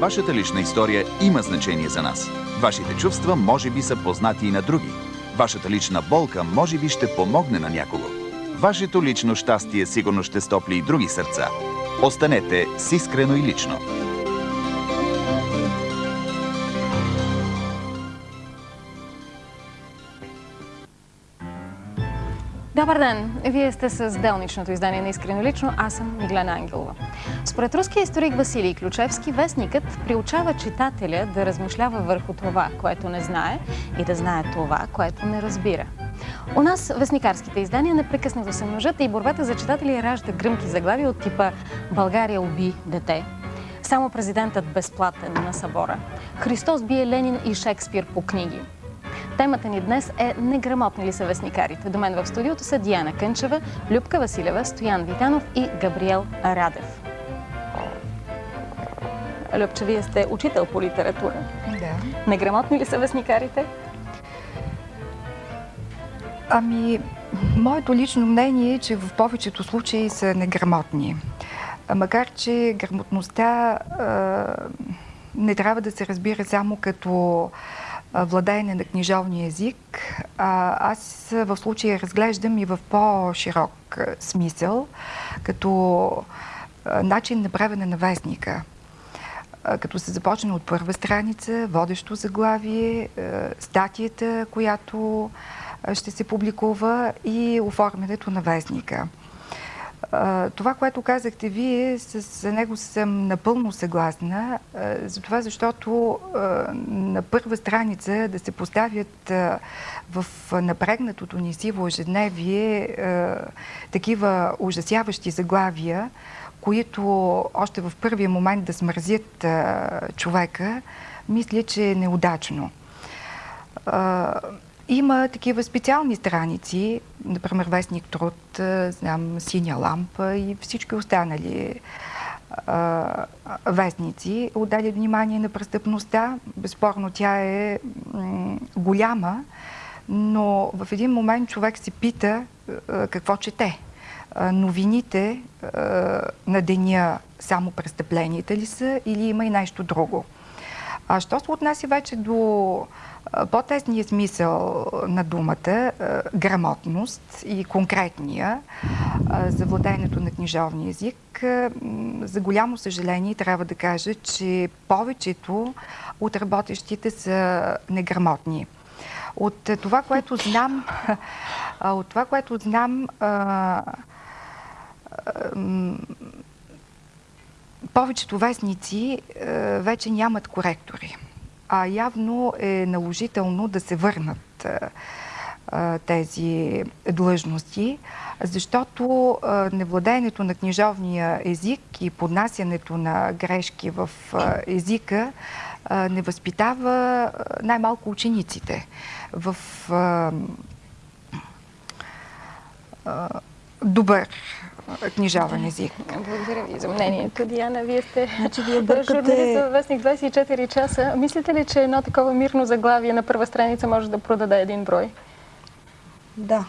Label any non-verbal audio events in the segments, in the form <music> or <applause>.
Вашата лична история има значение за нас. Вашите чувства може би са познати и на други. Вашата лична болка може би ще помогне на някого. Вашето лично щастие сигурно ще стопли и други сърца. Останете с искрено и лично. Добър ден! Вие сте с делничното издание на Искрено лично. Аз съм Миглена Ангелова. Според руския историк Василий Ключевски, вестникът приучава читателя да размишлява върху това, което не знае и да знае това, което не разбира. У нас вестникарските издания непрекъснато се множат и борбата за читатели ражда гръмки заглавия от типа «България уби дете», само президентът безплатен на събора, Христос бие Ленин и Шекспир по книги, Темата ни днес е неграмотни ли са вестникарите. До мен в студиото са Диана Кънчева, Любка Василева, Стоян Витанов и Габриел Радев. Любче, вие сте учител по литература. Да. Неграмотни ли са вестникарите? Ами, моето лично мнение е, че в повечето случаи са неграмотни. Макар, че грамотността а, не трябва да се разбира само като владеене на книжовния език. Аз в случая разглеждам и в по-широк смисъл, като начин на правене на вестника. Като се започне от първа страница, водещо заглавие, статията, която ще се публикува и оформянето на вестника. Това, което казахте вие, с него съм напълно съгласна, за това защото на първа страница да се поставят в напрегнатото ни сиво ежедневие такива ужасяващи заглавия, които още в първия момент да смързят човека, мисля, че е неудачно. Има такива специални страници, например Вестник Труд, знам Синя лампа и всички останали а, вестници отдали внимание на престъпността. Безспорно тя е голяма, но в един момент човек се пита а, какво чете. А, новините на деня само престъпленията ли са или има и нещо друго? А що се отнася вече до по-тесния смисъл на думата, грамотност и конкретния за владеенето на книжовния език, за голямо съжаление трябва да кажа, че повечето от работещите са неграмотни. От това, което знам, от това, което знам, повечето вестници вече нямат коректори а явно е наложително да се върнат тези длъжности, защото невладеенето на книжовния език и поднасянето на грешки в езика не възпитава най-малко учениците в добър книжовен език. Благодаря ви за мнението. Диана, вие сте значи, вие бъркате... журналист във Вестник 24 часа. Мислите ли, че едно такова мирно заглавие на първа страница може да продаде един брой? Да.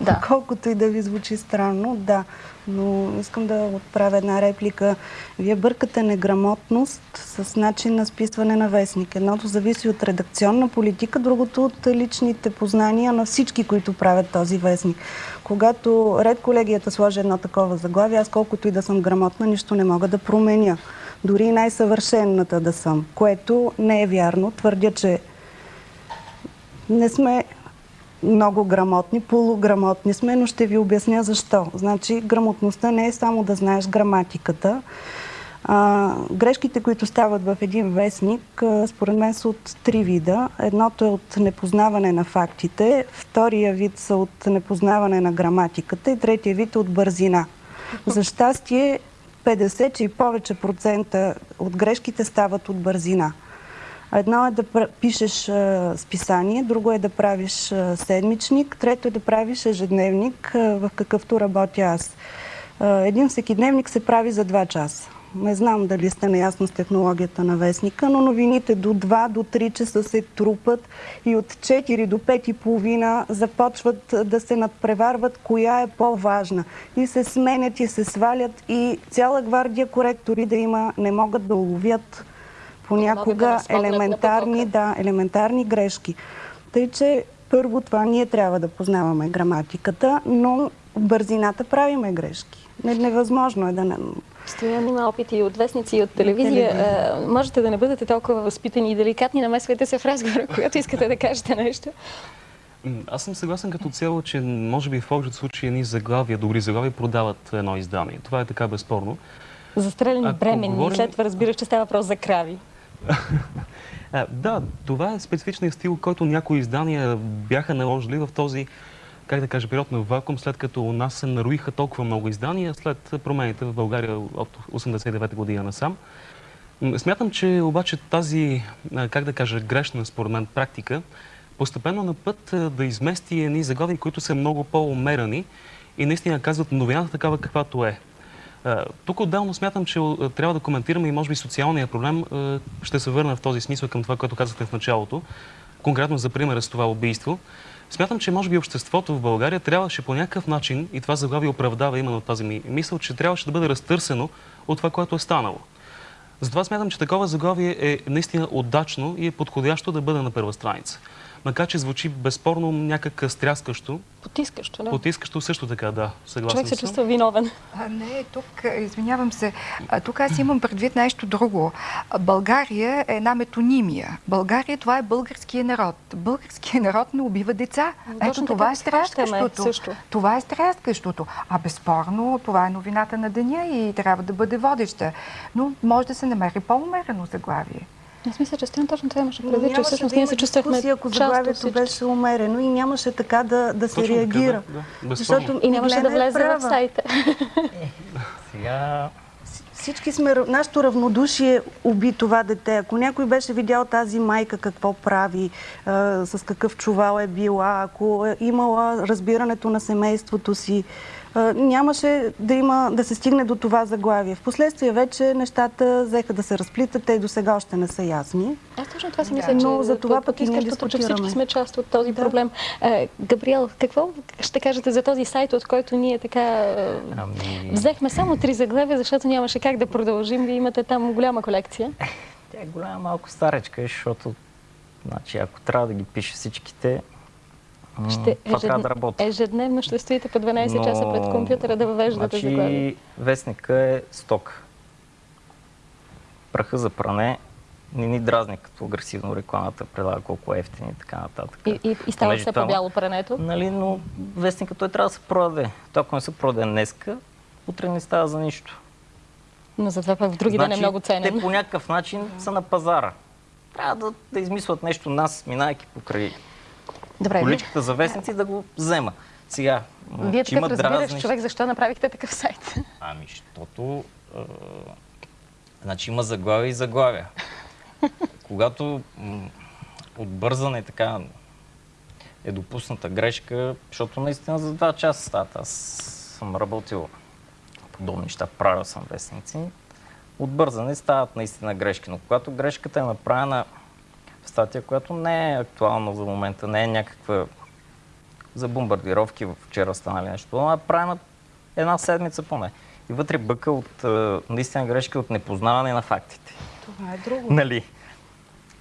Да. Колкото и да ви звучи странно, да. Но искам да отправя една реплика. Вие бъркате неграмотност с начин на списване на вестник. Едното зависи от редакционна политика, другото от личните познания на всички, които правят този вестник. Когато ред колегията сложи едно такова заглавие, аз колкото и да съм грамотна, нищо не мога да променя. Дори най-съвършенната да съм, което не е вярно. Твърдя, че не сме много грамотни, полуграмотни сме, но ще ви обясня защо. Значи, грамотността не е само да знаеш граматиката. А, грешките, които стават в един вестник, според мен са от три вида. Едното е от непознаване на фактите, втория вид са от непознаване на граматиката и третия вид е от бързина. За щастие, 50 и повече процента от грешките стават от бързина. Едно е да пишеш списание, друго е да правиш седмичник, трето е да правиш ежедневник, в какъвто работя аз. Един всекидневник се прави за 2 часа. Не знам дали сте наясно с технологията на вестника, но новините до 2 до 3 часа се трупат и от 4 до 5 и половина започват да се надпреварват коя е по-важна. И се сменят и се свалят и цяла гвардия коректори да има не могат да уловят понякога елементарни, да, елементарни грешки. Тъй, че първо това ние трябва да познаваме граматиката, но в бързината правиме грешки. Не, невъзможно е да не... Стоян има опит и от вестници, и от телевизия. телевизия. А, можете да не бъдете толкова възпитани и деликатни, намесвайте се в разговора, <laughs> когато искате да кажете нещо. Аз съм съгласен като цяло, че може би в повечето случаи едни заглавия, добри заглавия продават едно издание. Това е така безспорно. Застреляни Ако бременни. говорим- След това разбираш, че става въпрос за крави. <laughs> А, да, това е специфичният стил, който някои издания бяха наложили в този, как да кажа, период на вакуум, след като у нас се наруиха толкова много издания, след промените в България от 89 година насам. Смятам, че обаче тази, как да кажа, грешна според мен практика, постепенно на път да измести едни заглавия, които са много по-умерени и наистина казват новината такава каквато е. Тук отделно смятам, че трябва да коментираме и може би социалния проблем. Ще се върна в този смисъл към това, което казахте в началото. Конкретно за примера с това убийство. Смятам, че може би обществото в България трябваше по някакъв начин, и това заглавие оправдава именно тази ми мисъл, че трябваше да бъде разтърсено от това, което е станало. Затова смятам, че такова заглавие е наистина удачно и е подходящо да бъде на първа страница. Макар, че звучи безспорно някак стряскащо, Потискащо, да. потискащо също така, да, съгласен Човек се чувства виновен. А, не, тук, а, извинявам се, тук аз имам предвид нещо друго. България е една метонимия. България това е българския народ. Българския народ не убива деца. Точно Ето това е стряскащото. също. Това е стряскащото. А безспорно това е новината на деня и трябва да бъде водеща. Но може да се намери по-умерено заглавие. Аз мисля, че Стоян точно това имаше предвид, че всъщност да ние се чувствахме ако част от заглавието беше умерено и нямаше така да, да се Точно така, реагира. да, да. Защото И нямаше да е влезе в права. сайта. Сега Всички сме, нашето равнодушие уби това дете. Ако някой беше видял тази майка какво прави, а, с какъв чувал е била, ако е имала разбирането на семейството си, нямаше да, има, да се стигне до това заглавие. Впоследствие вече нещата взеха да се разплитат, те и до сега още не са ясни. Аз точно това си Да. мисля, че Но за това пък и ние че всички сме част от този Да. проблем. Е, Габриел, какво ще кажете за този сайт, от който ние така е, ами, взехме само три заглавия, защото нямаше как да продължим. Вие имате там голяма колекция. тя е голяма малко старечка, защото значи, ако трябва да ги пише всичките, Ще това ежедн- да работи. Ежедневно ще стоите по 12 часа пред компютъра да въвеждате значи, заглавия. вестника е сток. Праха за пране не ни дразни като агресивно рекламата предлага колко е ефтин и така нататък. И, и, и става все по-бяло прането. Нали, но вестника той трябва да се продаде. Той ако не се продаде днеска, утре не става за нищо. Но затова пък в други ден е много Те ценен. по някакъв начин са на пазара. Трябва да, да измислят нещо нас, минайки покрай Добре, количката за вестници, да го взема. Сега, вие че има разбираш дразни- човек, защо направихте такъв сайт? Ами, защото... Е, значи има заглавия и заглавия. Когато м, от бързане така е допусната грешка, защото наистина за два часа стават. Аз съм работил подобни неща, правил съм вестници. От бързане стават наистина грешки, но когато грешката е направена статия, която не е актуална за момента, не е някаква за бомбардировки вчера станали нещо, но е правена една седмица поне. И вътре бъка от е, наистина грешки от непознаване на фактите. Това е друго. Нали?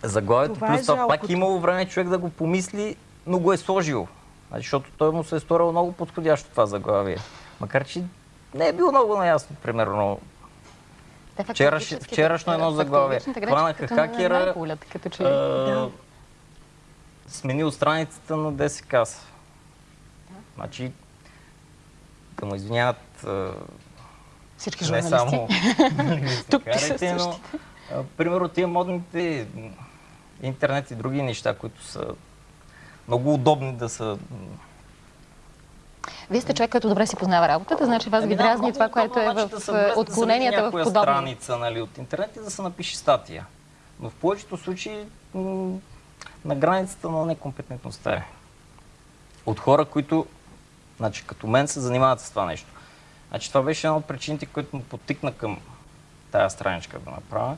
Заглавието е плюс това пак имало време човек да го помисли, но го е сложил. Значи, защото той му се е сторил много подходящо това заглавие. Макар, че не е било много наясно, примерно. Те Вчераш- вчерашно едно заглавие. фактологичните грешки Хванаха хакера, като че. Е, Сменил страницата на ДСК. Значи, да му извиняват е, Всички не само <laughs> Тук вестникарите, но а, примерно тия модните интернет и други неща, които са много удобни да са... Вие сте човек, който добре си познава работата, значи вас ви Ами дразни това, което е в се отклоненията в подобни. страница нали, от интернет и да се напише статия. Но в повечето случаи на границата на некомпетентността е. От хора, които, значи като мен, се занимават с това нещо. Значи това беше една от причините, които ме потикна към тая страничка да направя.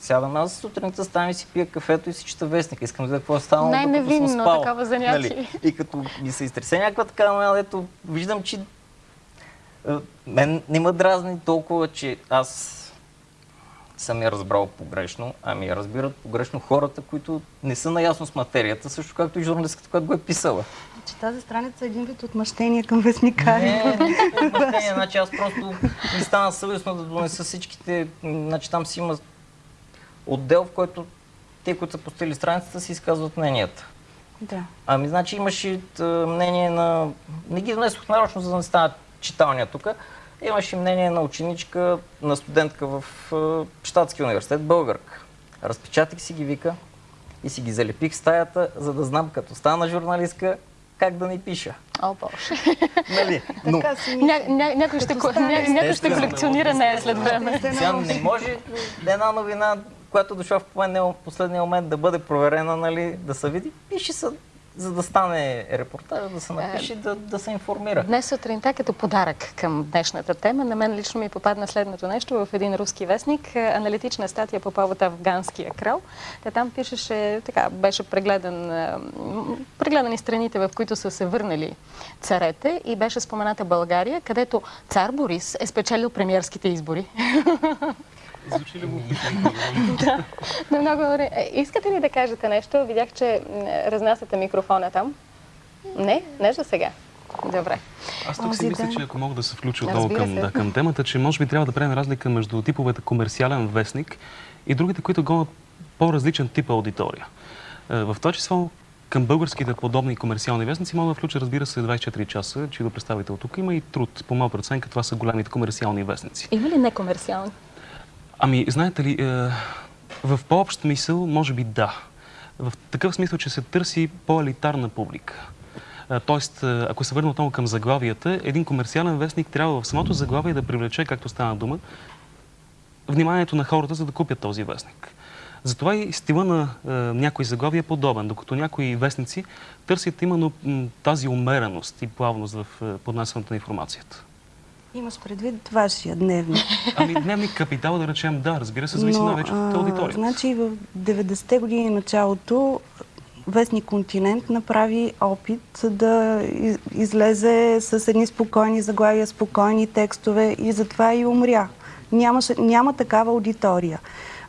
Сядам аз сутринта, ставам и си пия кафето и си чета вестника. Искам да видя какво е станало, Най-невинно съм спал. такова занятие. И като ми се изтресе някаква така новина, дето виждам, че е, мен не ме дразни толкова, че аз съм я разбрал погрешно, ами я разбират погрешно хората, които не са наясно с материята, също както и журналистката, която го е писала. Че тази страница е един вид отмъщение към вестникари. Не, не, отмъщение, значи аз просто ми стана съвестно да донеса всичките, значи там си има отдел, в който те, които са постели страницата, си изказват мненията. Да. Ами, значи имаше мнение на... Не ги донесох нарочно, за да не стана читалния тук. Имаше мнение на ученичка, на студентка в Штатския университет, българка. Разпечатах си ги, вика, и си ги залепих в стаята, за да знам, като стана журналистка, как да ни пиша. О, Боже. Нали? Но, ня, ня, някой, ще, ня, някой ще колекционира нея след време. сега не може една новина, която дошла в последния момент да бъде проверена, нали, да се види, пише се за да стане репортаж, да се напише, да, да се информира. Днес сутринта като подарък към днешната тема, на мен лично ми попадна следното нещо в един руски вестник, аналитична статия по повод афганския крал. Та там пишеше, така, беше прегледан, прегледани страните, в които са се върнали царете и беше спомената България, където цар Борис е спечелил премиерските избори. <laughs> Звучи ли го? <laughs> да, но много добре. Е, искате ли да кажете нещо? Видях, че разнасяте микрофона там. Не? Не за сега. Добре. Аз тук си мисля, че ако мога да се включа отново към, да, към темата, че може би трябва да правим разлика между типовете комерциален вестник и другите, които гонят по-различен тип аудитория. Е, в това число към българските подобни комерциални вестници мога да включа, разбира се, 24 часа, чието представител тук има и труд. По моя преценка това са големите комерциални вестници. Има ли некомерциални? Ами, знаете ли, е, в по-общ смисъл, може би да. В такъв смисъл, че се търси по-елитарна публика. Е, тоест, е, ако се върна отново към заглавията, един комерциален вестник трябва в самото заглавие да привлече, както стана дума, вниманието на хората, за да купят този вестник. Затова и стила на е, някои заглавия е подобен, докато някои вестници търсят именно тази умереност и плавност в е, поднасянето на информацията. Имаш предвид вашия дневник. <laughs> Ами дневник капитал, да речем, да, разбира се, зависи на вече от аудиторията. Значи в 90-те години началото Вестник Континент направи опит да излезе с едни спокойни заглавия, спокойни текстове и затова и умря. Нямаше, няма такава аудитория.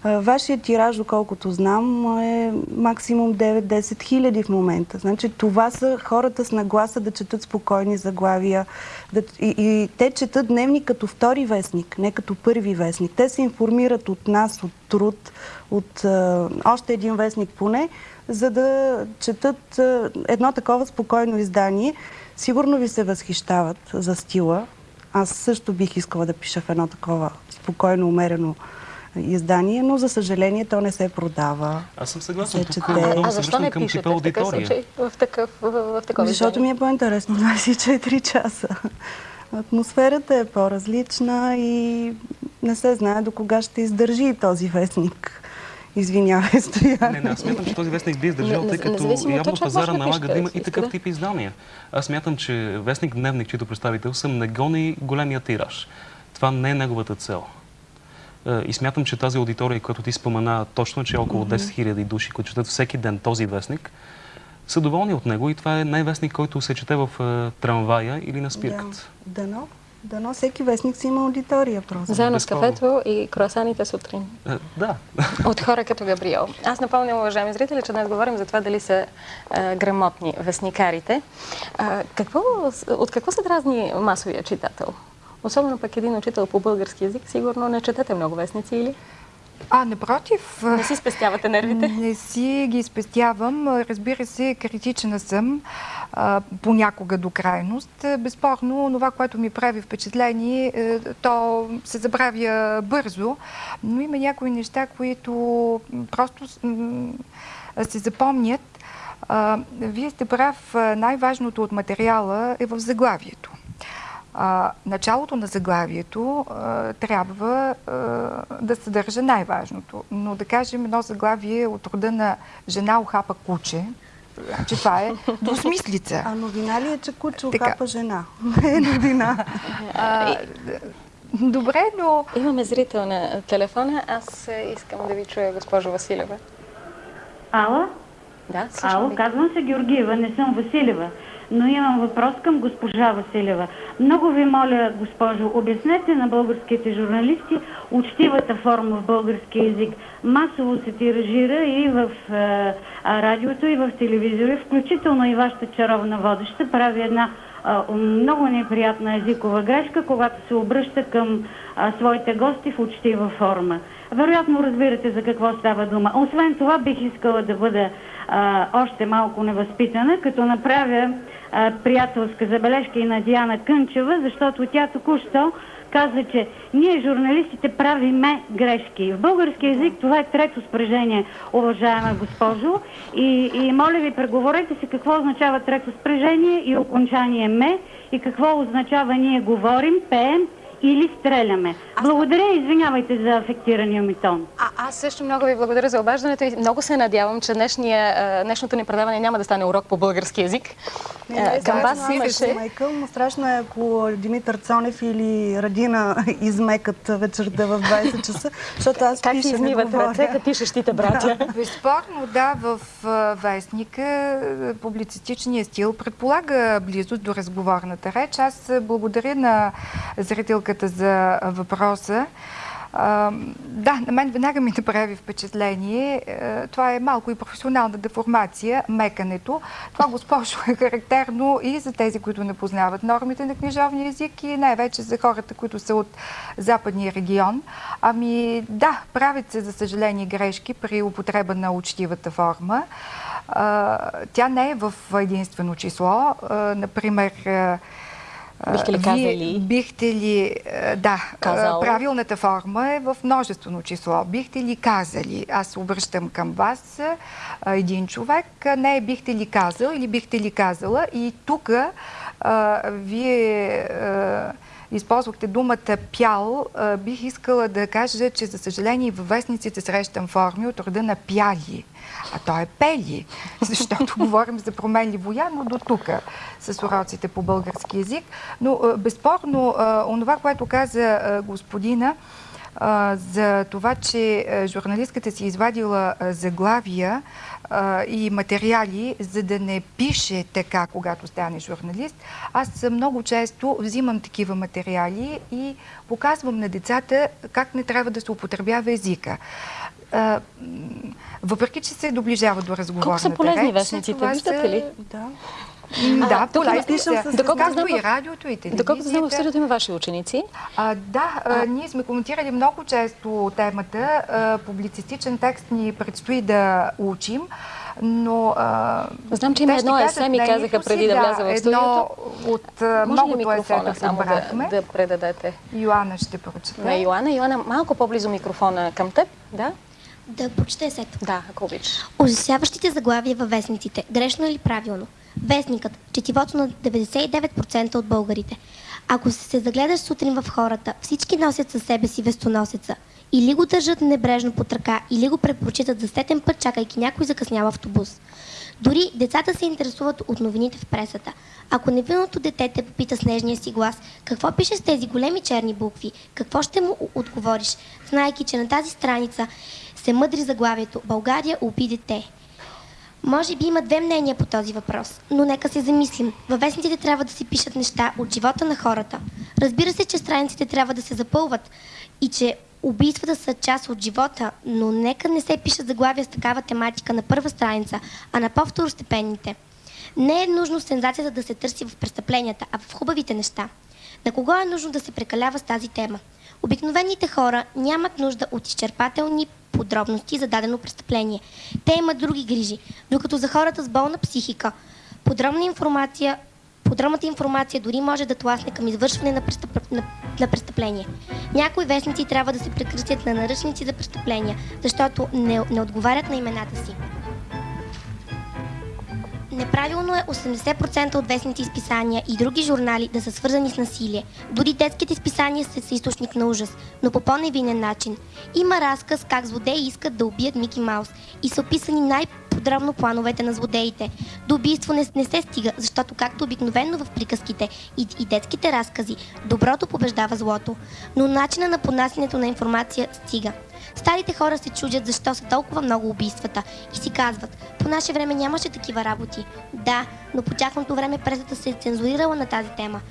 Вашия тираж, доколкото знам, е максимум 9-10 хиляди в момента. Значи това са хората с нагласа да четат спокойни заглавия. Да, и, и те четат дневник като втори вестник, не като първи вестник. Те се информират от нас, от труд, от а, още един вестник поне, за да четат а, едно такова спокойно издание. Сигурно ви се възхищават за стила. Аз също бих искала да пиша в едно такова спокойно, умерено издание, но за съжаление то не се продава. Аз съм съгласен. Тук много а защо не пишете в такъв случай? В такъв, в, в такова Защото ми е по-интересно <laughs> 24 часа. Атмосферата е по-различна и не се знае до кога ще издържи този вестник. Извинявай, Стоян. Не, не, аз смятам, че този вестник би издържал, тъй като явно пазара налага да има и такъв тип издания. Аз смятам, че вестник Дневник, чието представител съм, не гони големия тираж. Това не е неговата цел. Е, и смятам, че тази аудитория, която ти спомена точно, че е около 10 000 души, които четат всеки ден този вестник, са доволни от него и това е най-вестник, който се чете в е, трамвая или на спирката. Да, дано. Дано всеки вестник си има аудитория просто. Заедно с кафето и круасаните сутрин. Е, да. <laughs> От хора като Габриел. Аз напомням, уважаеми зрители, че днес говорим за това дали са е, грамотни вестникарите. Е, какво, от какво се дразни масовия читател? Особено пък един учител по български язик, сигурно не четете много вестници или? А, напротив. Не си спестявате нервите? <laughs> Не си ги спестявам. Разбира се, критична съм а, понякога до крайност. Безспорно, това, което ми прави впечатление, е, то се забравя бързо, но има някои неща, които просто се запомнят. А, вие сте прав, най-важното от материала е в заглавието. А, началото на заглавието а, трябва а, да съдържа най-важното. Но да кажем едно заглавие от рода на жена охапа куче, че това е двусмислица. А новина ли е, че куче охапа жена? Не <laughs> е новина. А, добре, но... Имаме зрител на телефона. Аз искам да ви чуя, госпожо Василева. Ало? Да, Ало, казвам се Георгиева, не съм Василева. Но имам въпрос към госпожа Василева. Много ви моля, госпожо, обяснете на българските журналисти учтивата форма в български язик. Масово се тиражира и в е, радиото, и в телевизора, включително и вашата чаровна водеща прави една много неприятна езикова грешка, когато се обръща към е, своите гости в учтива форма. Вероятно разбирате за какво става дума. Освен това бих искала да бъда а, още малко невъзпитана, като направя приятелска забележка и на Диана Кънчева, защото тя току-що каза, че ние журналистите правиме грешки. В български язик това е трето спрежение, уважаема госпожо. И, и моля ви, преговорете си какво означава трето спрежение и окончание ме и какво означава ние говорим, пеем или стреляме. Аз... Благодаря и извинявайте за афектирания ми тон. А, аз също много ви благодаря за обаждането и много се надявам, че днешния, днешното ни предаване няма да стане урок по български язик. Не, не, Към вас имаше... Майкъл, но страшно е ако Димитър Цонев или Радина <laughs> измекат вечерта в 20 часа, защото аз как пиша измиват ръце пишещите братя? Да. <laughs> Безспорно, да, в вестника публицистичният стил предполага близост до разговорната реч. Аз благодаря на зрителка колежката за въпроса. Да, на мен веднага ми направи впечатление. Това е малко и професионална деформация, мекането. Това, госпожо, е <laughs> характерно и за тези, които не познават нормите на книжовния език и най-вече за хората, които са от западния регион. Ами да, правят се, за съжаление, грешки при употреба на учтивата форма. Тя не е в единствено число. Например, Бихте ли казали? Вие бихте ли, да, Казал. правилната форма е в множествено число. Бихте ли казали? Аз обръщам към вас един човек. Не бихте ли казал или бихте ли казала? И тук вие използвахте думата пял, бих искала да кажа, че за съжаление във вестниците срещам форми от рода на пяли. А то е пели, <laughs> защото говорим за променливо но до тук с уроците по български язик. Но безспорно, онова, което каза господина, за това, че журналистката си извадила заглавия и материали, за да не пише така, когато стане журналист. Аз много често взимам такива материали и показвам на децата как не трябва да се употребява езика въпреки че се доближава до разговорната Колко са полезни вестниците, виждате ли? Да. Да, полезни са. Както и радиото, и телевизията. Доколкото знам, в студиото има ваши ученици. А, да, а... ние сме коментирали много често темата. А, публицистичен текст ни предстои да учим. Но, а, Знам, че има едно есе, ми казаха преди да вляза в студиото. Едно от а, многото есета само да, да предадете. Йоанна ще прочета. На Йоанна. Йоанна, малко по-близо микрофона към теб. Да? Да прочете есето. Да, ако обичаш. Ужасяващите заглавия във вестниците. Грешно или правилно? Вестникът. Четивото на 99% от българите. Ако се загледаш сутрин в хората, всички носят със себе си вестоносеца. Или го държат небрежно под ръка, или го предпочитат за сетен път, чакайки някой закъснял автобус. Дори децата се интересуват от новините в пресата. Ако невинното дете те попита с нежния си глас, какво пише с тези големи черни букви, какво ще му отговориш, знайки, че на тази страница се мъдри заглавието «България уби дете». Може би има две мнения по този въпрос, но нека се замислим. Във вестниците трябва да се пишат неща от живота на хората. Разбира се, че страниците трябва да се запълват и че убийствата са част от живота, но нека не се пишат заглавия с такава тематика на първа страница, а на по-второстепенните. Не е нужно сензацията да се търси в престъпленията, а в хубавите неща. На кого е нужно да се прекалява с тази тема? Обикновените хора нямат нужда от изчерпателни подробности за дадено престъпление. Те имат други грижи, докато за хората с болна психика подробна информация Подробната информация дори може да тласне към извършване на, престъп... на... на престъпление. Някои вестници трябва да се прекратят на наръчници за престъпления, защото не, не отговарят на имената си. Неправилно е 80% от вестните изписания и други журнали да са свързани с насилие. Дори детските изписания са, са източник на ужас, но по по-невинен начин. Има разказ как злодеи искат да убият Мики Маус и са описани най- подробно плановете на злодеите. До убийство не, не се стига, защото както обикновено в приказките и, и детските разкази, доброто побеждава злото, но начина на понасянето на информация стига. Старите хора се чудят защо са толкова много убийствата и си казват, по наше време нямаше такива работи. Да, но по тяхното време пресата се е цензурирала на тази тема.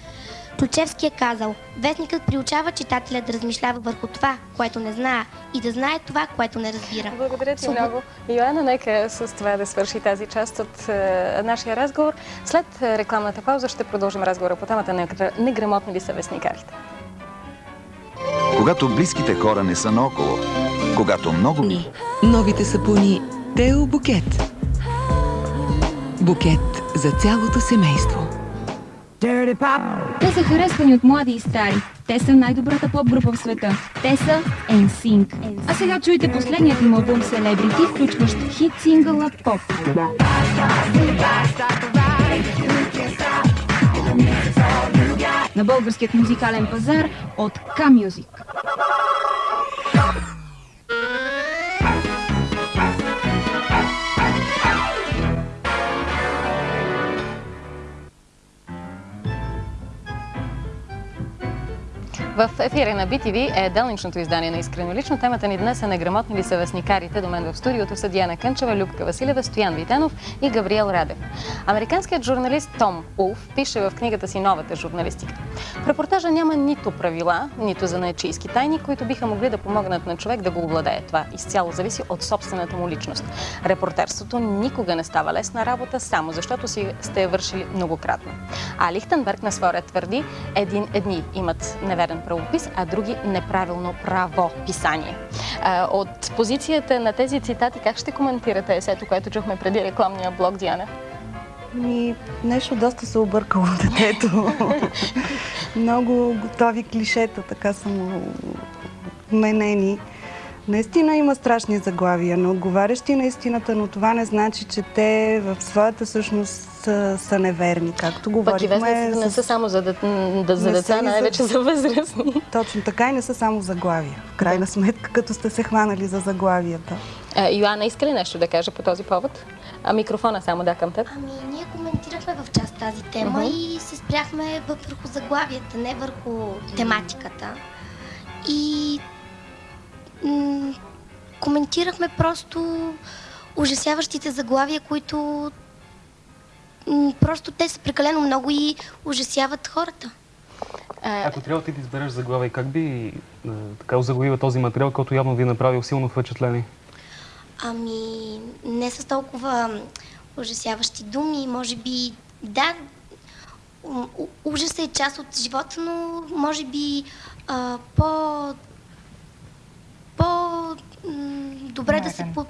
Ключевски е казал, вестникът приучава читателя да размишлява върху това, което не знае и да знае това, което не разбира. Благодаря ти Свобод- много. Йоанна, нека с това да свърши тази част от е, нашия разговор. След е, рекламната пауза ще продължим разговора по темата на неграмотни ли са вестникарите. Когато близките хора не са наоколо, когато много... Ни. Новите сапуни Тео Букет. Букет за цялото семейство. Те са харесвани от млади и стари. Те са най-добрата поп-група в света. Те са NSYNC. А сега чуйте последният им албум Celebrity, включващ хит сингъла Pop. На българският музикален пазар от K-Music. В ефира на BTV е делничното издание на Искрено лично. Темата ни днес е неграмотни ли са вестникарите. До мен в студиото са Диана Кънчева, Любка Василева, Стоян Витенов и Габриел Радев. Американският журналист Том Улф пише в книгата си Новата журналистика. В репортажа няма нито правила, нито за наечийски тайни, които биха могли да помогнат на човек да го обладее. Това изцяло зависи от собствената му личност. Репортерството никога не става лесна работа, само защото си сте я вършили многократно. А Лихтенберг на своя твърди, един, едни имат неверен правопис, а други неправилно правописание. От позицията на тези цитати, как ще коментирате есето, което чухме преди рекламния блок, Диана? Ми, нещо доста се объркало детето. <laughs> Много готови клишета, така са му менени. Наистина има страшни заглавия, не отговарящи на истината, но това не значи, че те в своята същност са, са неверни, както Пък и говорихме. вестниците не са само за, дет... да, за Не деца, и за- най-вече за възрастни. Точно така и не са само заглавия. В крайна сметка, като сте се хванали за заглавията. А, Йоанна, иска ли нещо да каже по този повод? А микрофона само да към теб. Ами, ние коментирахме в част тази тема и се спряхме върху заглавията, не върху тематиката. И коментирахме просто ужасяващите заглавия, които просто те са прекалено много и ужасяват хората. Ако трябва ти да избереш заглавие, как би така озаглавила този материал, който явно ви е направил силно впечатление? Ами, не с толкова ужасяващи думи, може би, да, ужасът е част от живота, но може би по... по... м, добре да се... По,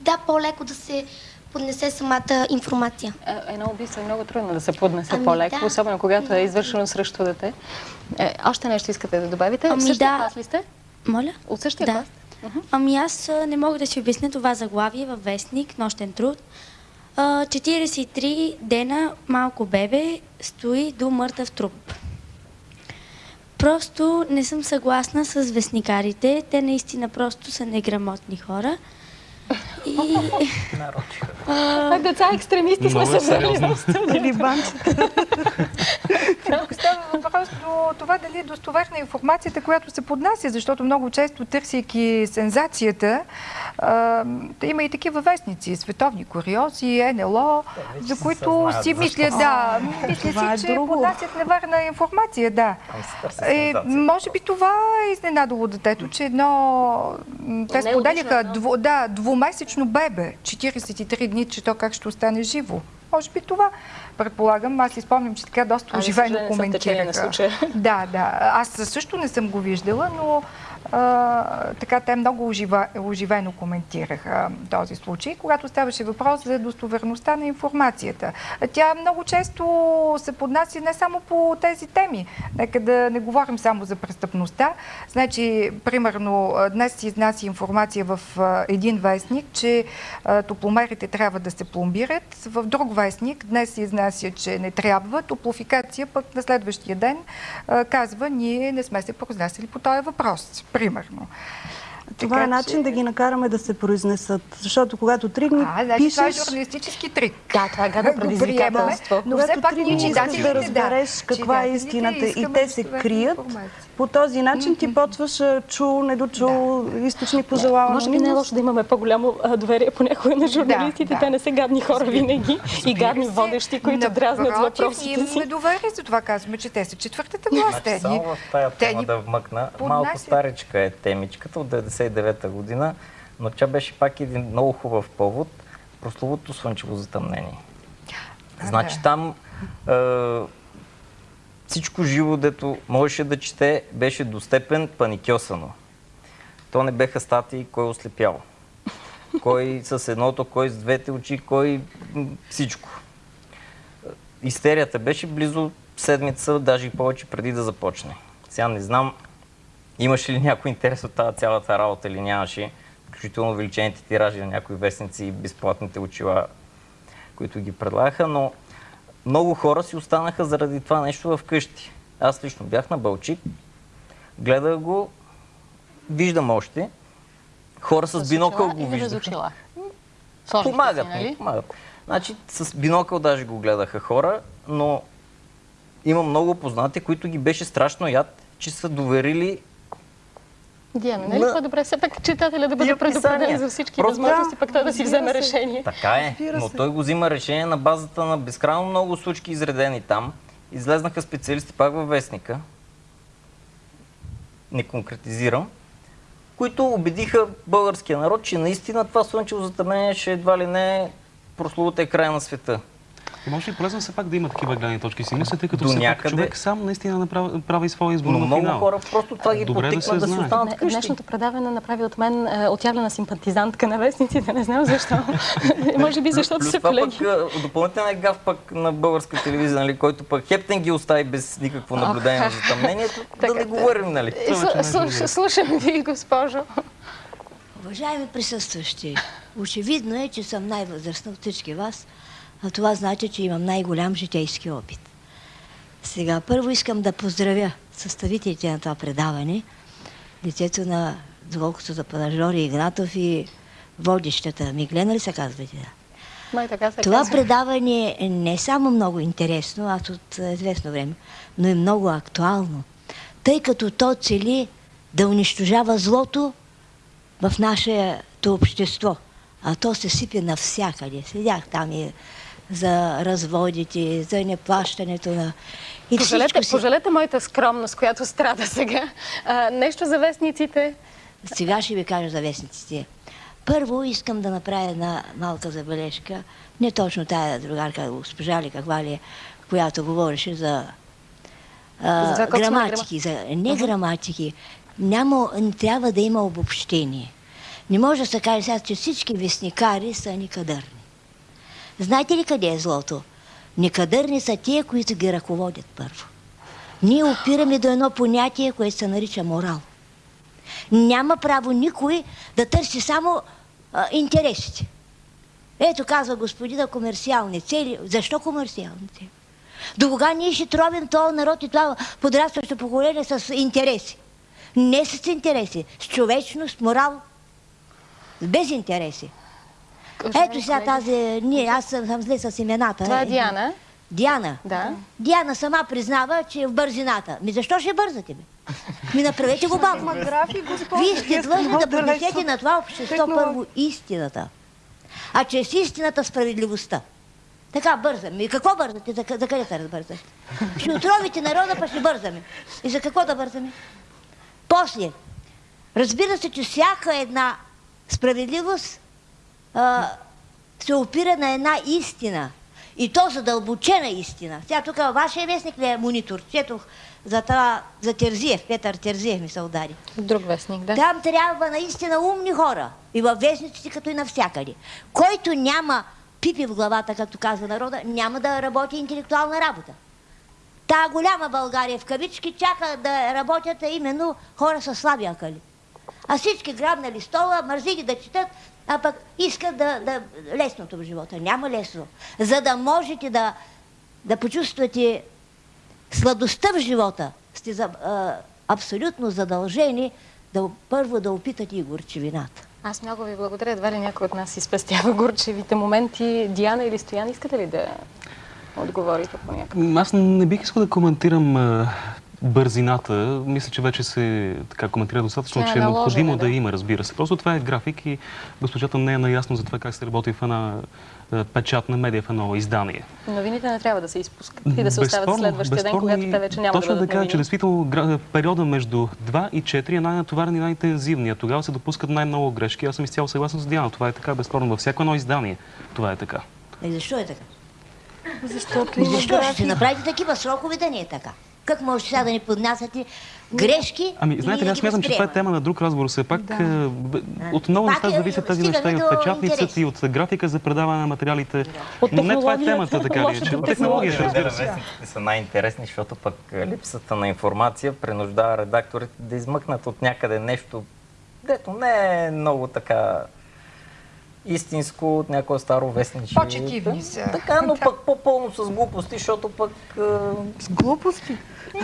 да, по-леко да се поднесе самата информация. Е, Едно убийство е много трудно да се поднесе Ами по-леко, да. особено когато е извършено срещу дете. Е, още нещо искате да добавите? Ами същия да. клас ли сте? Моля? От същия Да. клас? Ами аз не мога да си обясня това заглавие във вестник, нощен труд. А, 43 дена малко бебе стои до мъртъв труп. Просто не съм съгласна с вестникарите. Те наистина просто са неграмотни хора. И... А, деца екстремисти сме Много се е сериозно. Или банчета. Тук става въпрос до това дали е достоверна информацията, която се поднася, защото много често, търсейки сензацията, има и такива вестници, световни куриози, НЛО, за които си мисля, да, мисля е си, че друго. поднасят неверна информация, да. Е, може би това е изненадало детето, че едно... Те споделяха дво, да, двумесечно бебе, 43 дни, че то как ще остане живо. Може би това, предполагам. Аз си спомням, че така доста А, за оживено коментираха. Да, да. Аз също не съм го виждала, но а, така те много ожива, оживено коментираха този случай, когато ставаше въпрос за достоверността на информацията. Тя много често се поднася не само по тези теми. Нека да не говорим само за престъпността. Значи, примерно, днес се изнася информация в един вестник, че топломерите трябва да се пломбират. В друг вестник днес се изнася, че не трябва. Топлофикация пък на следващия ден казва, ние не сме се произнасяли по този въпрос. Примерно. Това Така е начин че- да ги накараме да се произнесат. Защото когато три дни А, значи това е пишеш... журналистически трик. Да, това е гадно предизвикателство. Но все пак ние читателите, да разбереш каква е истината и те да се крият, по този начин ти почваш чул, недочул, източник пожелава Може би не е лошо да имаме по-голямо доверие понякога на журналистите. да. Те не са гадни хора винаги и гадни водещи, които дразнят с Напротив, ние въпросите имаме си. доверие, за това казваме, че те са четвъртата власт. Само в тая те тема да вмъкна. Малко старичка е темичката от 99-та година, но тя беше пак един много хубав повод. Прословото слънчево затъмнение. Значи да. там е, всичко живо, дето можеше да чете, беше до степен паникьосано. То не беха статии, кой ослепял. Кой с едното, кой с двете очи, кой всичко. Истерията беше близо седмица, даже и повече преди да започне. Сега не знам, имаше ли някой интерес от тази цялата работа или нямаше, включително увеличените тиражи на някои вестници и безплатните очила, които ги предлагаха, но много хора си останаха заради това нещо вкъщи. Аз лично бях на Бълчик, гледах го, виждам още. Хора с, бинокъл го виждаха. Помагат ми, нали? помагат. Значи с бинокъл даже го гледаха хора, но има много познати, които ги беше страшно яд, че са доверили Диана, нали На- по-добре все пак читателя да бъде предупреден за всички Просто- възможности, пък той да си вземе се. решение. Така е, но той го взима решение на базата на безкрайно много случки изредени там. Излезнаха специалисти пак във вестника, не конкретизирам, които убедиха българския народ, че наистина това слънчево затъмнение ще едва ли не е прословутия край на света. И може ли полезно все пак да има такива гледни точки си мисля, тъй като До все пак някъде. човек сам наистина направи, прави своя избор Но на много финал. хора просто това ги Добре да се да, си останат вкъщи. Днешното предаване направи от мен е, отявлена симпатизантка на вестниците, не знам защо. <laughs> Може би защото Плюс са колеги. пък а, допълнителен гаф пък на българска телевизия, нали, който пък Хептен ги остави без никакво наблюдение на затъмнението, <laughs> да не говорим, нали? Е, слу- слуш- Слушам ви, госпожо. Уважаеми присъстващи, очевидно е, че съм най-възрастна от всички вас, а това значи, че имам най-голям житейски опит. Сега, първо искам да поздравя съставителите на това предаване, лицето на, доколкото за Панажори Игнатов и водещата Миглена ли се казвате? Да. Май така се Това казва. предаване е не само много интересно, аз от е, известно време, но и много актуално, тъй като то цели да унищожава злото в нашето общество. А то се сипе навсякъде. Седях там и за разводите, за неплащането на... И Пожалете, си... пожалете моята скромност, която страда сега. А, нещо за вестниците. Сега ще ви кажа за вестниците. Първо искам да направя една малка забележка. Не точно тая другарка, госпожа ли каква ли е, която говореше за, а, За граматики. За, не граматики. Няма, трябва да има обобщение. Не може да се каже сега, че всички вестникари са никадърни. Знаете ли къде е злото? Никадърни са тия, които ги ръководят първо. Ние опираме до едно понятие, което се нарича морал. Няма право никой да търси само а, интересите. Ето казва господина комерциални цели. Защо комерциални цели? До кога ние ще тровим този народ и това подрастващо поколение с интереси? Не с интереси, с човечност, морал, без интереси. Ето сега тази, ние, аз съм, зле с имената. Това е Диана. Диана. Да. Диана сама признава, че е в бързината. Ми защо ще бързате, бе? Ми направете го бавно. Вие сте длъжни да поднесете на това общество първо истината. А чрез истината справедливостта. Така бързаме. И какво бързате? За, за къде се разбързате? Ще отровите народа, па ще бързаме. И за какво да бързаме? После, разбира се, че всяка една справедливост а, се опира на една истина. И то задълбочена истина. Сега тук вашия вестник ли е монитор? Четох за, това, за Терзиев, Петър Терзиев ми се удари. Друг вестник, да. Там трябва наистина умни хора. И във вестниците, като и навсякъде. Който няма пипи в главата, както казва народа, няма да работи интелектуална работа. Та голяма България в кавички чака да работят именно хора с слаби акъли. А всички грабнали стола, мързи ги да четат, а пък искат да, да лесното в живота. Няма лесно. За да можете да, да почувствате сладостта в живота, сте за, а, абсолютно задължени да, първо да опитат и горчевината. Аз много ви благодаря. Едва ли някой от нас си спестява горчевите моменти. Диана или Стоян, искате ли да отговорите по някакъв? Аз не бих искал да коментирам а, бързината. Мисля, че вече се така коментира достатъчно, е че е необходимо да. да. има, разбира се. Просто това е график и госпожата не е наясно за това как се работи в една а, печатна медия, в едно издание. Новините не трябва да се изпускат и да се оставят Безспорно, следващия ден, безспорно когато те вече няма Точно да бъдат така, че новини. действително гра- периода между 2 и 4 е най-натоварен и най-интензивният. Тогава се допускат най-много грешки. Аз съм изцяло съгласен с Диана. Това е така, безспорно. Във всяко едно издание това е така. И защо е така? Защото има защо ще направите такива срокове да не е така? Как може сега да ни поднасяте грешки? Ами, знаете ли, ние аз смятам, че това е тема на друг разговор. Все пак Да. е, от много неща е, зависят тези неща и от печатницата, и от графика за предаване на материалите. Но не това е темата, така ли? лошата Че от технология. технологията, разбира се. Вестниците са най-интересни, защото пък е, липсата на информация принуждава редакторите да измъкнат от някъде нещо, дето не е много така истинско от някое старо вестниче. По-четивни са. Така, но <laughs> пък по-пълно с глупости, защото пък е, С глупости.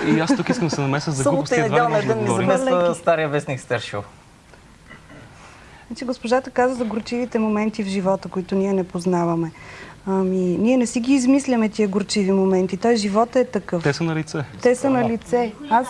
И аз тук искам да се намеся за глупости. събота и Едва ли неделя може да ден ми замесва стария вестник Стершил. Значи госпожата каза за горчивите моменти в живота, които ние не познаваме. Ами, ние не си ги измисляме тия горчиви моменти. Той живота е такъв. Те са на лице. Те са на лице. Аз,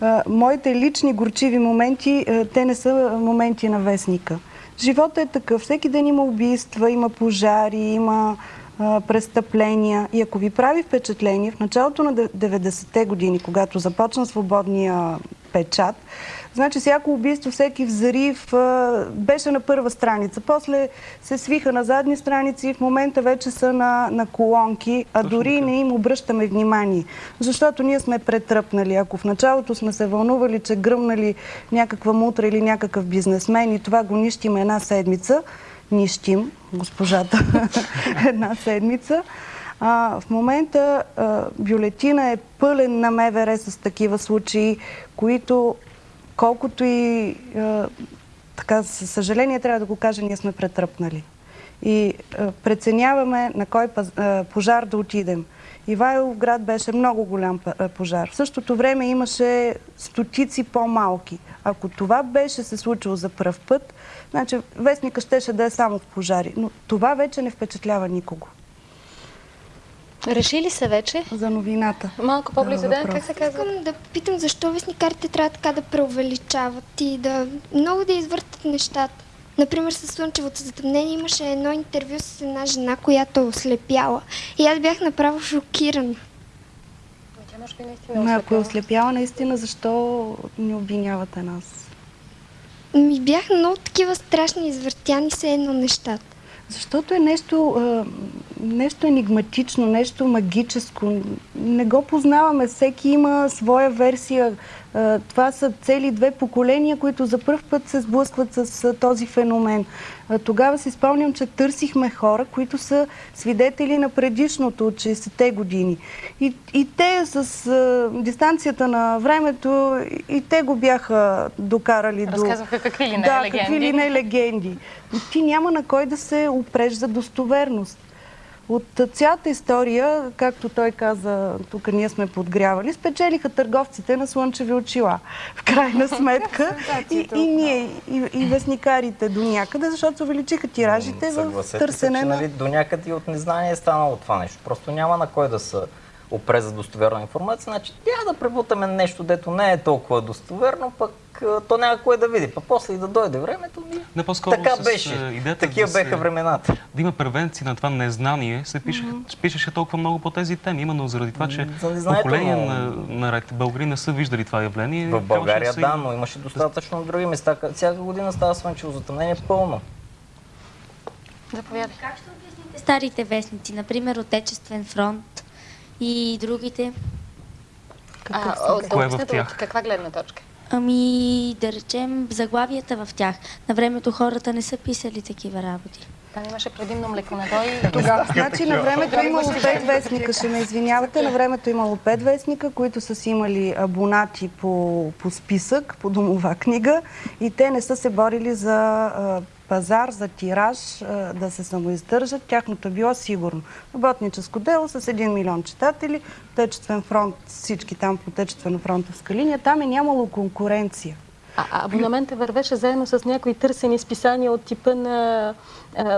а, моите лични горчиви моменти, а, те не са моменти на вестника. Живота е такъв. Всеки ден има убийства, има пожари, има престъпления. И ако ви прави впечатление, в началото на де- 90-те години, когато започна свободния печат, значи всяко убийство, всеки взрив беше на първа страница. После се свиха на задни страници и в момента вече са на, на колонки, а Точно дори така. не им обръщаме внимание. Защото ние сме претръпнали. Ако в началото сме се вълнували, че гръмнали някаква мутра или някакъв бизнесмен и това го нищим една седмица, нищим госпожата <laughs> една седмица, а, в момента а, бюлетина е пълен на МВР с такива случаи, които колкото и така, със съжаление трябва да го кажа, ние сме претръпнали. И а, преценяваме на кой паз, а, пожар да отидем. Ивайлов град беше много голям пожар. В същото време имаше стотици по-малки. Ако това беше се случило за пръв път, значи вестника щеше да е само в пожари. Но това вече не впечатлява никого. Решили се вече? За новината. Малко по-близо, да? Как се казва? Искам да питам защо вестникарите трябва така да преувеличават и да много да извъртат нещата. Например, с Слънчевото затъмнение имаше едно интервю с една жена, която е ослепяла. И аз бях направо шокирана. Тя може би наистина Но ако е ослепяла наистина, защо ни обвинявате нас? Ми бяха много такива страшни извъртяни се едно нещата. Защото е нещо, нещо енигматично, нещо магическо. Не го познаваме. Всеки има своя версия. Това са цели две поколения, които за първ път се сблъскват с този феномен. Тогава си спомням, че търсихме хора, които са свидетели на предишното от 60-те години. И, и те с а, дистанцията на времето, и, те го бяха докарали до... Разказваха какви ли не да, легенди. какви ли не легенди. Ти няма на кой да се опреш за достоверност. От цялата история, както той каза, тук ние сме подгрявали, спечелиха търговците на слънчеви очила. В крайна <laughs> сметка и, и ние, и, и вестникарите до някъде, защото се увеличиха тиражите в търсене се, че на... нали, до някъде и от незнание е станало това нещо. Просто няма на кой да се опре за достоверна информация. Значи трябва да пребутаме нещо, дето не е толкова достоверно, пък то няма кой да види. Па после и да дойде времето ми. Не по-скоро Така с, беше. Такива да се- беха времената. Да има превенция на това незнание, се пише, пишеше толкова много по тези теми, именно заради това, че За поколения но- на, наред българи не са виждали това явление. В България да, но имаше достатъчно на други места. Ка- Всяка година става слънчево затъмнение пълно. Заповядай. Как ще обясните старите вестници, например Отечествен фронт и другите? А, са от- Кое е в тях? от каква гледна точка? Ами, да речем, заглавията в тях. На времето хората не са писали такива работи. Там имаше предимно млеконадой. Тогава, значи на времето е имало пет вестника, ще ме извинявате, на времето е имало пет вестника, които са си имали абонати по, по списък, по домова книга и те не са се борили за а, пазар, за тираж, да се самоиздържат. Тяхното било сигурно. Работническо дело с 1 милион читатели, Отечествен фронт, всички там по Отечествено фронтовска линия, там е нямало конкуренция. А, а абонаментът вървеше заедно с някои търсени списания от типа на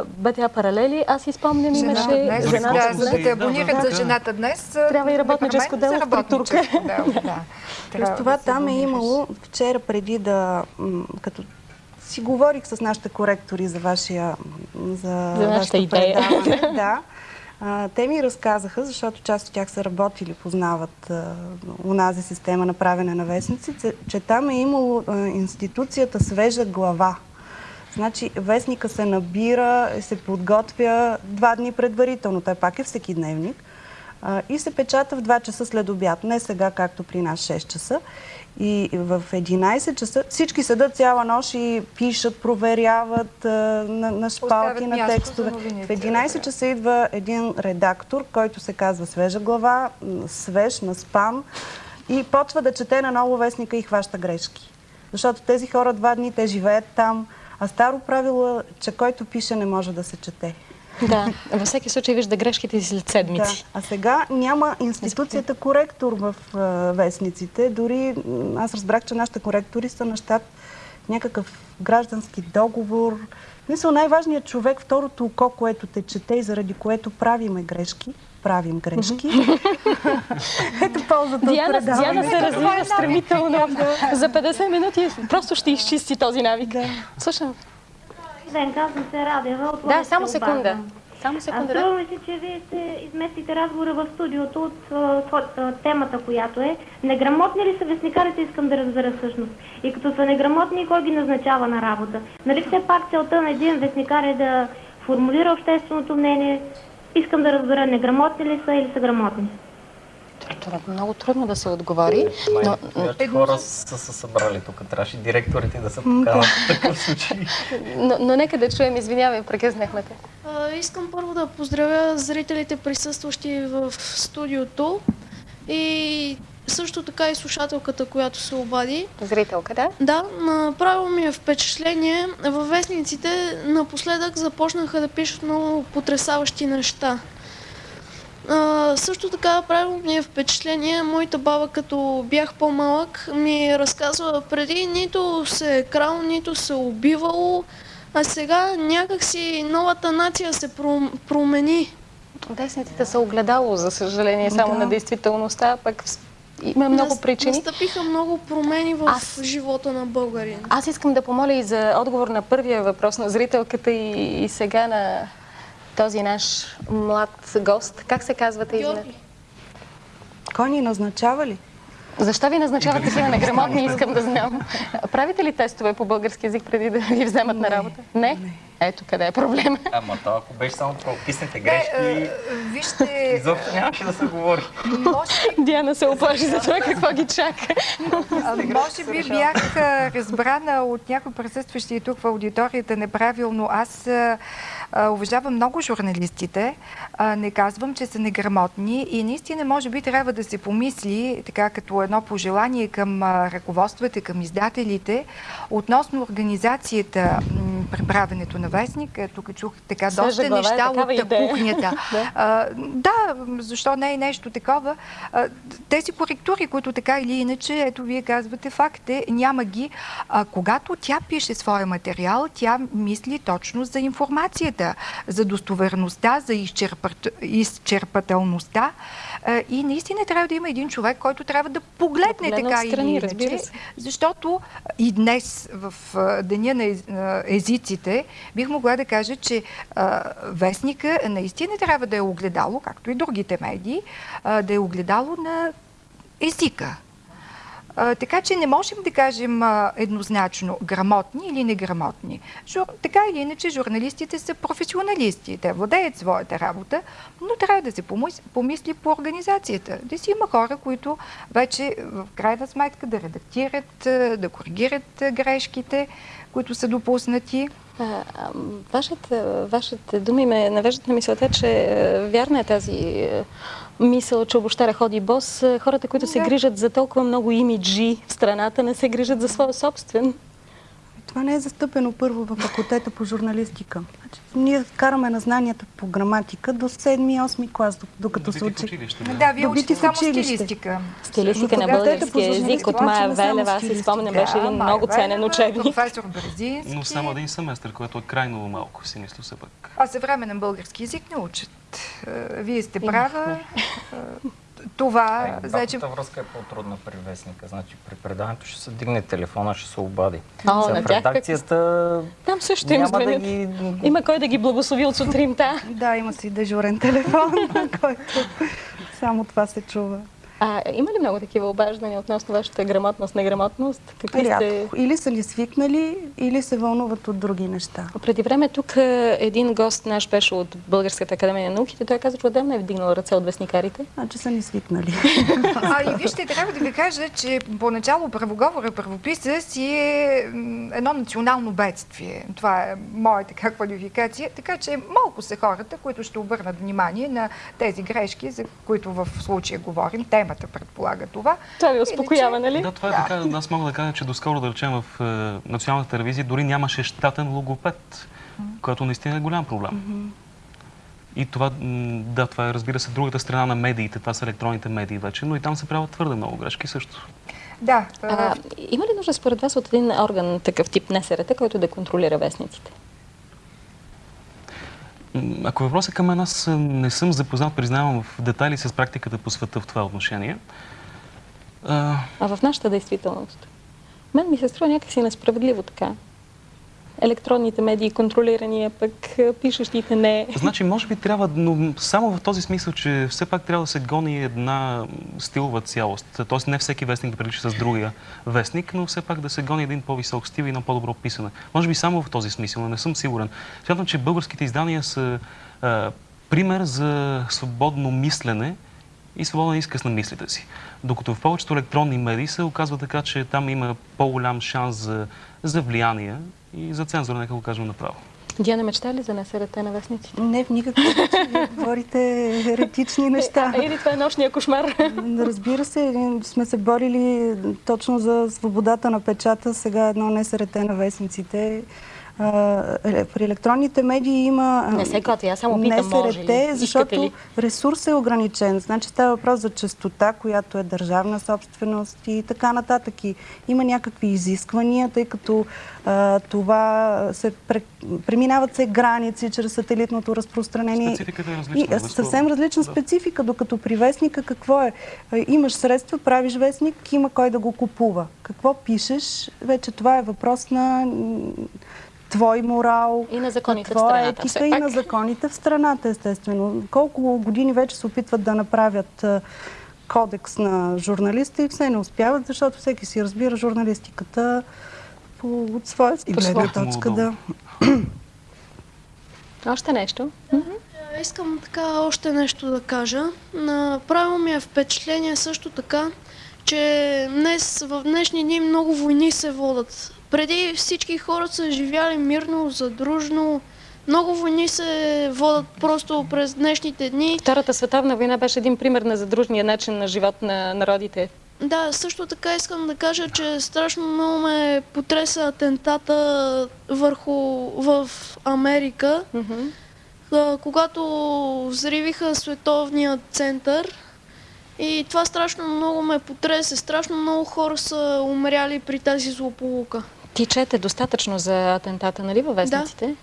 БТА Паралели. Аз изпомням, имаше днес, жената да, днес. за да те Да, абонират да, за жената днес. Трябва и работническо дело работническо дело, да. Това да се там е имало, вчера преди да, като си говорих с нашите коректори за вашия, за, За нашата идея. предаване, <laughs> да, а, те ми разказаха, защото част от тях са работили, познават а, унази система на правене на вестници, че, там е имало а, институцията свежа глава. Значи вестника се набира, се подготвя два дни предварително. Той пак е всеки дневник. И се печата в 2 часа след обяд. Не сега, както при нас 6 часа. И в 11 часа всички седат цяла нощ и пишат, проверяват на, на шпалки, на текстове. В 11 да. часа идва един редактор, който се казва свежа глава, свеж, наспан и почва да чете на ново вестника и хваща грешки. Защото тези хора два дни, те живеят там, а старо правило е, че който пише не може да се чете. Да, във всеки случай вижда грешките си след седмици. Да. А сега няма институцията коректор в а, вестниците. Дори аз разбрах, че нашите коректори са на щат някакъв граждански договор. Мисля, най-важният човек, второто око, което те чете и заради което правиме грешки, правим грешки. Ето ползата от Диана, предаването. Диана се развива стремително. За 50 минути просто ще изчисти този навик. Слушам. Ден, казвам се Радева от Да, само секунда. обаза. Само А секунда. Да. ми се, че вие ще изместите разговора в студиото от а, а, темата, която е неграмотни ли са вестникарите, искам да разбера всъщност. И като са неграмотни, кой ги назначава на работа? Нали все пак целта на един вестникар е да формулира общественото мнение? Искам да разбера, неграмотни ли са или са грамотни? Това е много трудно да се отговори. Но, Май, хора са се събрали тук. Трябваше директорите да се поканат в такъв случай. но, но нека да чуем, извинявай, прекъснахме те. А, искам първо да поздравя зрителите, присъстващи в студиото и също така и слушателката, която се обади. Зрителка, да? Да, направо ми е впечатление. Във вестниците напоследък започнаха да пишат много потрясаващи неща. А, също така правило ми е впечатление, моята баба като бях по-малък ми разказва преди нито се е крал, нито се е убивало, а сега някакси новата нация се пром- промени. Вестниците са огледало, за съжаление, само Да. на действителността, пък има много причини. Настъпиха много промени в Аз- живота на българин. Аз искам да помоля и за отговор на първия въпрос на зрителката и, и сега на този наш млад гост. Как се казвате? Извинете? Кой ни назначава ли? Защо ви назначават такива неграмотни, искам да знам. Правите ли тестове по български язик преди да ви вземат на работа? Не? Ето къде е проблема. Ама то, ако беше само прописните грешки, Вижте, изобщо нямаше да се говори. Диана се оплаши за това какво ги чака. А, Може би бях а, разбрана от някои присъстващи тук в аудиторията неправилно. Аз а, а, уважавам много журналистите. Не казвам, че са неграмотни и наистина може би трябва да се помисли, така като едно пожелание към ръководствата, към издателите, относно организацията м, при правенето на вестник. Тук чух така Свежа доста глава е неща от идея. кухнята. <laughs> Да. А, да, защо не е нещо такова. А, тези коректури, които така или иначе, ето вие казвате факт е, няма ги. А, когато тя пише своя материал, тя мисли точно за информацията, за достоверността, за изчерпат, изчерпателността. И наистина трябва да има един човек, който трябва да погледне погледне така отстрани, или иначе. Защото и днес, в Деня на езиците, бих могла да кажа, че вестника наистина трябва да е огледало, както и другите медии, да е огледало на езика. Така че не можем да кажем еднозначно грамотни или неграмотни. Жур, така или иначе, журналистите са професионалисти. Те владеят своята работа, но трябва да се помис- помисли по организацията. Да си има хора, които вече в крайна сметка да редактират, а, да коригират а, грешките, които са допуснати. Вашата, вашите думи ме навеждат на мисълта, че е, вярна е тази е, мисъл, че обощаря ходи бос. Е, Хората, които се Да. грижат за толкова много имиджи в страната, не се грижат за своя собствен. Това не е застъпено първо в факултета по журналистика. Значи, ние караме на знанията по граматика до 7-8 клас, докато се учи. Да, вие Добити учите само училище. стилистика. Стилистика на българския език от Майя Велева. Аз си спомням, беше един Да, много ценен учебник. Професор Бразински. Но само един семестър, което е крайно малко, си мисля все пак. А съвременен български език не учат. Е, Вие сте права. Е, Това, значи, Обратната връзка е по-трудна при вестника. Значи при предаването ще се дигне телефона, ще се обади. О, За на тях как- редакцията Там също им няма да звънят. ги... Има кой да ги благослови от сутринта. Да, има си дежурен телефон, <laughs> който само това се чува. А има ли много такива обаждания относно вашата грамотност, неграмотност? Какви сте... Рядко. Или са ли свикнали, или се вълнуват от други неща. Преди време тук един гост наш беше от Българската академия на науките. Той каза, че отдавна е вдигнал ръце от вестникарите. Значи са ни свикнали. А и вижте, трябва да ви кажа, че поначало правоговора, правописа си е едно национално бедствие. Това е моя така квалификация. Така че малко са хората, които ще обърнат внимание на тези грешки, за които в случая говорим. Темата предполага това. Това ви успокоява, нали? Да, това е така. Аз мога да кажа, че доскоро, да речем, в е, националната телевизия дори нямаше щатен логопед, което наистина е голям проблем. И това, да, това е, разбира се, другата страна на медиите. Това са електронните медии вече, но и там се правят твърде много грешки също. Да. А, има ли нужда според вас от един орган, такъв тип НСРТ, който да контролира вестниците? Ако въпросът е към мен, аз не съм запознат, признавам, в детайли с практиката по света в това отношение. А, А в нашата действителност? Мен ми се струва някакси несправедливо така. Електронните медии контролирани, пък пишещите не. Значи, може би трябва, но само в този смисъл, че все пак трябва да се гони една стилова цялост. Тоест не всеки вестник да прилича с другия вестник, но все пак да се гони един по-висок стил и едно по-добро писане. Може би само в този смисъл, но не съм сигурен. Смятам, че българските издания са а, пример за свободно мислене и свободен изказ на мислите си. Докато в повечето електронни медии се оказва така, че там има по-голям шанс за, за влияние и за цензура, нека го кажем направо. Диана мечта ли за НСРТ на вестниците? Не, в никакъв случай. Вие говорите еретични неща. А, или това е нощния кошмар? Разбира се, сме се борили точно за свободата на печата. Сега едно НСРТ на вестниците. При електронните медии има Не се готви, аз само питам, може ли? Защото ли? ресурсът е ограничен. Значи става въпрос за частота, която е държавна собственост и така нататък. И има някакви изисквания, тъй като а, това се пре, преминават се граници чрез сателитното разпространение. Спецификата е различна, И, съвсем различна Да. специфика, докато при вестника какво е? Имаш средства, правиш вестник, има кой да го купува. Какво пишеш? Вече това е въпрос на твой морал. И на законите в твоя страната, все етика и на законите в страната, естествено. Колко години вече се опитват да направят кодекс на журналиста и все не успяват, защото всеки си разбира журналистиката по, от своя си гледна точка. Да. <clears throat> Още нещо? Е, Искам така още нещо да кажа. Направило ми е впечатление също така, че днес, в днешни дни много войни се водят. Преди всички хора са живяли мирно, задружно. Много войни се водят просто през днешните дни. Втората световна война беше един пример на задружния начин на живот на народите. Да, също така искам да кажа, че страшно много ме потреса атентата върху в Америка, а, когато взривиха световния център. И това страшно много ме потресе. Страшно много хора са умряли при тази злополука. Ти чете достатъчно за атентата, нали, във вестниците?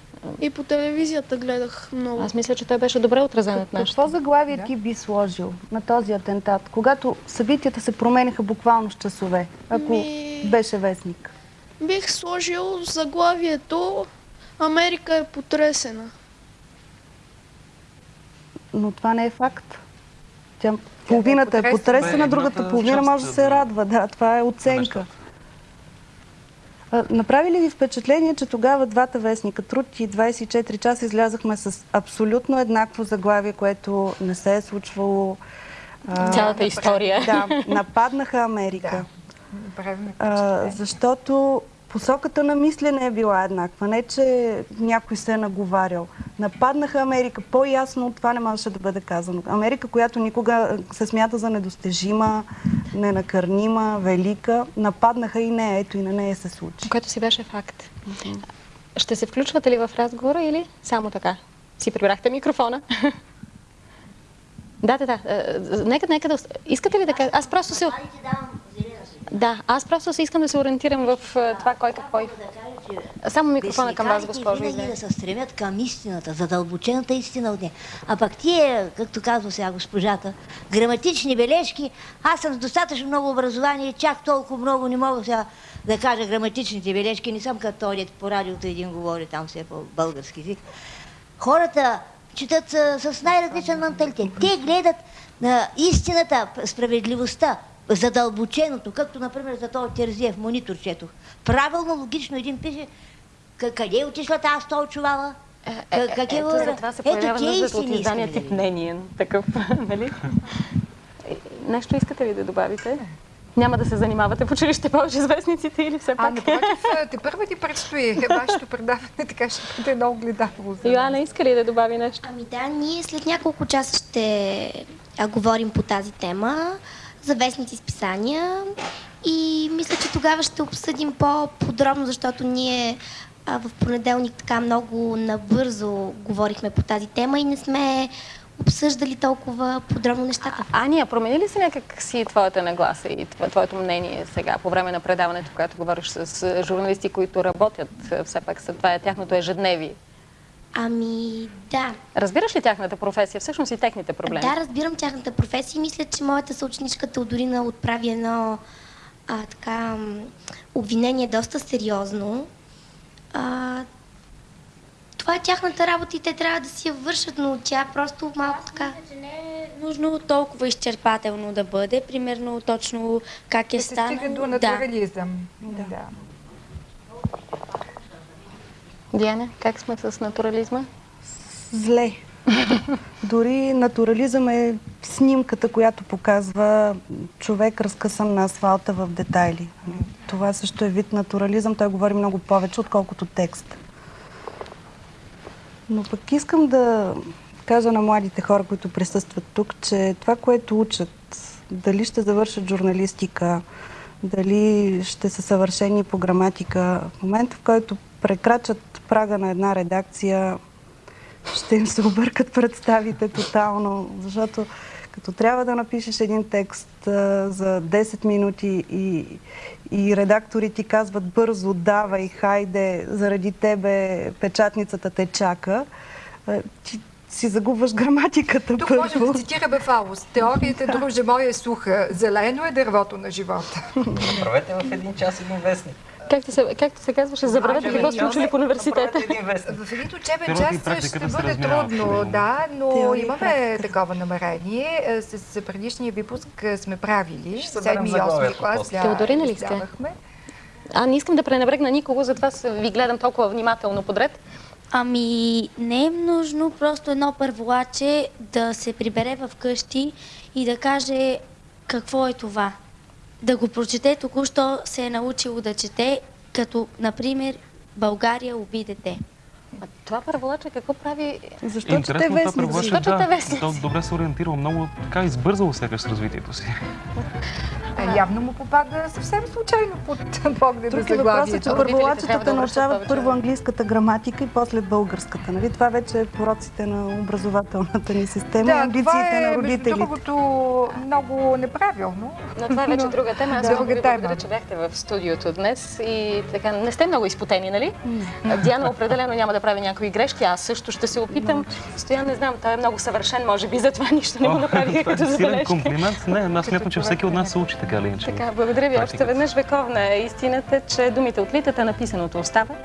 И по телевизията гледах много. Аз мисля, че той беше добре отразен от нашата. Какво заглавие ти би сложил на този атентат, когато събитията се промениха буквално с часове, ако Ми- беше вестник? Бих сложил заглавието Америка е потресена. Но това не е факт. Тя, половината е потресена. другата половина може да се да- радва. Да, това е оценка. Направи ли ви впечатление, че тогава двата вестника Труд и 24 часа излязахме с абсолютно еднакво заглавие, което не се е случвало? Цялата история. Да, нападнаха Америка. Направим А, защото посоката на мислене е била еднаква. Не, че някой се е наговарял. Нападнаха Америка. По-ясно от това не можеше да бъде казано. Америка, която никога се смята за недостижима, ненакърнима, велика. Нападнаха и нея, ето и на нея се случи. Което си беше факт. Ще се включвате ли в разговора или само така? Си прибрахте микрофона. <laughs> да, да, да. Е, Нека, нека да... Искате ли да кажа? Аз просто се... Да, аз просто се искам да се ориентирам в е, това кой какво... и- Само микрофона към вас, госпожо. винаги извинете. да се стремят към истината, задълбочената истина от нея. А пък тия, както казва сега госпожата, граматични бележки, аз съм с достатъчно много образование, чак толкова много не мога сега да кажа граматичните бележки, не съм като този, по радиото един говори там все по български език. Хората четат с най-различен менталитет. Те гледат на истината, справедливостта, задълбоченото, както, например, за този Терзиев монитор четох. Правилно, логично един пише «К- къде е отишла тази стол чувала? К- как е Ето, ура? затова се появява тия нуждата от мнение. Такъв, <laughs> нали? Е, Нещо искате ли да добавите? Няма да се занимавате в училище повече с вестниците или все А, пак? напротив, те първа ти предстои вашето предаване, така ще бъде много гледателно. за. Йоанна, иска ли да добави нещо? Ами да, ние след няколко часа ще говорим по тази тема за вестници с писания и мисля, че тогава ще обсъдим по-подробно, защото ние а, в понеделник така много набързо говорихме по тази тема и не сме обсъждали толкова подробно нещата. Ания, промени ли се някак си твоята нагласа и тво- твоето мнение сега по време на предаването, когато говориш с а, журналисти, които работят а, все пак това е тяхното ежедневие? Ами да. Разбираш ли тяхната професия, всъщност и техните проблеми? Да, разбирам тяхната професия и мисля, че моята съученичка Теодорина отправи едно а, така, обвинение доста сериозно. А, това е тяхната работа и те трябва да си я вършат, но тя просто малко така... Нужно толкова изчерпателно да бъде, примерно точно как е Да се станало. стига до Да. натурализъм. Да. Диана, как сме с натурализма? Зле. Дори натурализъм е снимката, която показва човек разкъсан на асфалта в детайли. Това също е вид натурализъм. Той говори много повече, отколкото текст. Но пък искам да кажа на младите хора, които присъстват тук, че това, което учат, дали ще завършат журналистика, дали ще са съвършени по граматика, в момента, в който прекрачат прага на една редакция, ще им се объркат представите тотално, защото като трябва да напишеш един текст а, за 10 минути и, и редактори ти казват бързо, давай, хайде, заради тебе печатницата те чака, а, ти си загубваш граматиката Тук първо. можем да цитираме Фауст. Теорията, друже моя, е суха. Зелено е дървото на живота. Направете в един час един вестник. Както се, както се казваше, забравете какво сте учили в университета. В един учебен час практиката ще бъде трудно, да, но имаме такова намерение. Е, С предишния випуск е, сме правили. Ще съберем Седми и осми заглавието клас. после. Да, Теодорина ли сте? А, не искам да пренебрегна никого, затова ви гледам толкова внимателно подред. Ами, не е нужно просто едно първолаче да се прибере в къщи и да каже какво е това. Да го прочете току-що се е научило да чете, като, например, България уби дете. А това първолаче какво прави? Защо Интересно това превърши, Защо чете да, вестници? то добре се ориентирал, много така избързало сякаш с развитието си. Е, Явно му попада съвсем случайно под <laughs> погледа Друг е въпросът, че заглавието. първолачетата да научават първо английската граматика и после българската. Нали? Това вече е пороците на образователната ни система и Да, амбициите това на е, между родителите. другото, много неправилно. Но това е вече Но- друга тема. Аз Друга много ви благодаря, че бяхте в студиото днес и така не сте много изпотени, нали? Диана определено няма да прави някои грешки, аз също ще се опитам. Стоян, не знам, той е много съвършен, може би затова нищо не му направиха това е като силен забележка. комплимент. Не, аз смятам, че всеки от нас се учи така иначе. Така, благодаря ви още Практиката. веднъж. Вековна е истината, че думите отлитат, а написаното остава.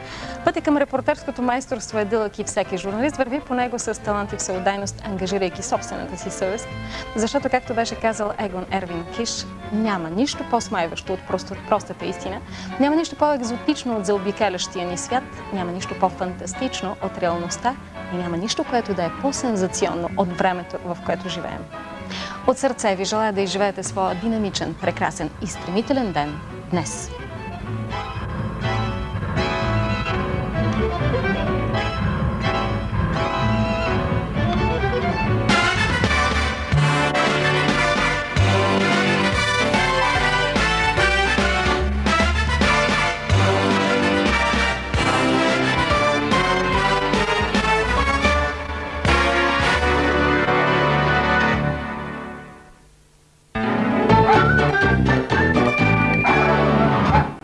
Пътя към репортерското майсторство е дълъг и всеки журналист върви по него с талант и всеотдайност, ангажирайки собствената си съвест. Защото, както беше казал Егон Ервин Киш, няма нищо по-смайващо от просто, простата истина, няма нищо по-екзотично от заобикалящия ни свят, няма нищо по-фантастично от реалността и няма нищо, което да е по-сензационно от времето, в което живеем. От сърце ви желая да изживеете своя динамичен, прекрасен и стремителен ден днес.